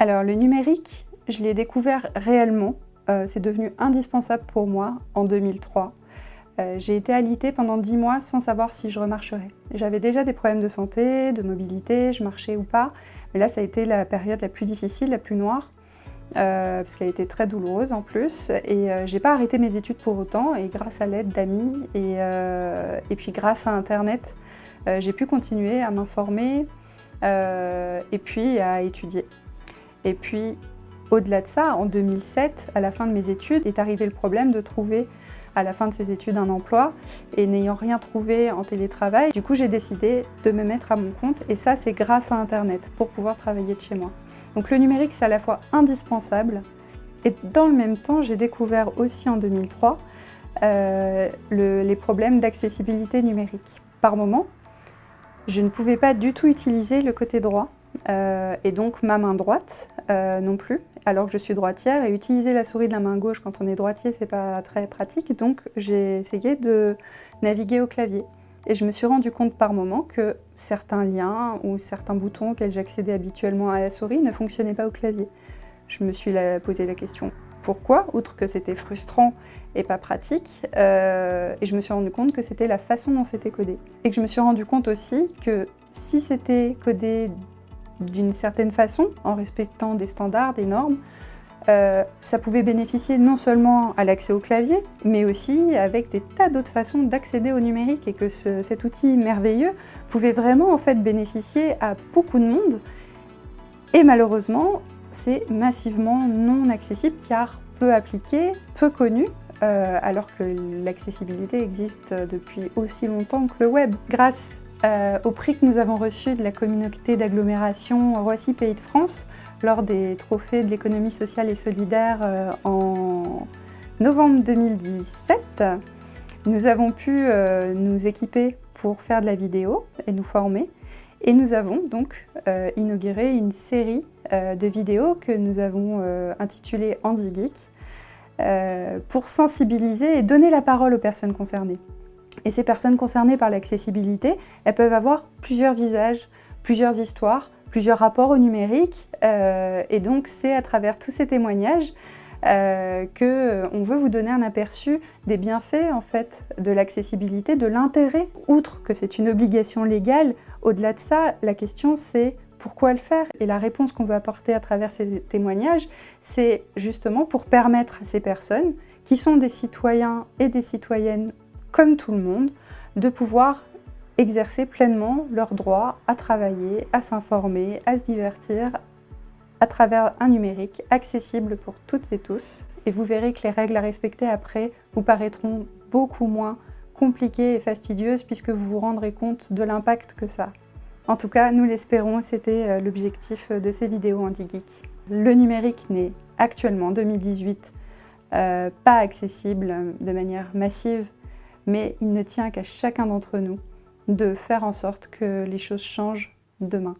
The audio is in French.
Alors le numérique, je l'ai découvert réellement. Euh, c'est devenu indispensable pour moi en 2003. Euh, j'ai été alitée pendant 10 mois sans savoir si je remarcherais. J'avais déjà des problèmes de santé, de mobilité, je marchais ou pas. Mais là, ça a été la période la plus difficile, la plus noire. Euh, parce qu'elle été très douloureuse en plus. Et j'ai pas arrêté mes études pour autant. Et grâce à l'aide d'amis et, puis grâce à Internet, j'ai pu continuer à m'informer et puis à étudier. Et puis, au-delà de ça, en 2007, à la fin de mes études, est arrivé le problème de trouver à la fin de ces études un emploi et n'ayant rien trouvé en télétravail, du coup j'ai décidé de me mettre à mon compte et ça c'est grâce à Internet pour pouvoir travailler de chez moi. Donc le numérique c'est à la fois indispensable et dans le même temps j'ai découvert aussi en 2003 euh, les problèmes d'accessibilité numérique. Par moment, je ne pouvais pas du tout utiliser le côté droit euh, et donc ma main droite euh, non plus, alors que je suis droitière, et utiliser la souris de la main gauche quand on est droitier, c'est pas très pratique, donc j'ai essayé de naviguer au clavier. Et je me suis rendu compte par moment que certains liens ou certains boutons auxquels j'accédais habituellement à la souris ne fonctionnaient pas au clavier. Je me suis posé la question pourquoi, outre que c'était frustrant et pas pratique, euh, et je me suis rendu compte que c'était la façon dont c'était codé. Et que je me suis rendu compte aussi que si c'était codé d'une certaine façon, en respectant des standards, des normes, euh, ça pouvait bénéficier non seulement à l'accès au clavier, mais aussi avec des tas d'autres façons d'accéder au numérique et que cet outil merveilleux pouvait vraiment en fait bénéficier à beaucoup de monde. Et malheureusement, c'est massivement non accessible car peu appliqué, peu connu, euh, alors que l'accessibilité existe depuis aussi longtemps que le web. Grâce euh, au prix que nous avons reçu de la communauté d'agglomération Roissy Pays de France lors des trophées de l'économie sociale et solidaire euh, en novembre 2017. Nous avons pu nous équiper pour faire de la vidéo et nous former. Et nous avons donc inauguré une série de vidéos que nous avons intitulée Andy Geek pour sensibiliser et donner la parole aux personnes concernées. Et ces personnes concernées par l'accessibilité, elles peuvent avoir plusieurs visages, plusieurs histoires, plusieurs rapports au numérique. Euh, et donc c'est à travers tous ces témoignages euh, qu'on euh, veut vous donner un aperçu des bienfaits en fait, de l'accessibilité, de l'intérêt. Outre que c'est une obligation légale, au-delà de ça, la question c'est pourquoi le faire? Et la réponse qu'on veut apporter à travers ces témoignages, c'est justement pour permettre à ces personnes, qui sont des citoyens et des citoyennes comme tout le monde, de pouvoir exercer pleinement leur droit à travailler, à s'informer, à se divertir à travers un numérique accessible pour toutes et tous. Et vous verrez que les règles à respecter après vous paraîtront beaucoup moins compliquées et fastidieuses puisque vous vous rendrez compte de l'impact que ça a. En tout cas, nous l'espérons, c'était euh, l'objectif de ces vidéos anti-geek. Le numérique n'est actuellement, 2018, euh, pas accessible de manière massive mais il ne tient qu'à chacun d'entre nous de faire en sorte que les choses changent demain.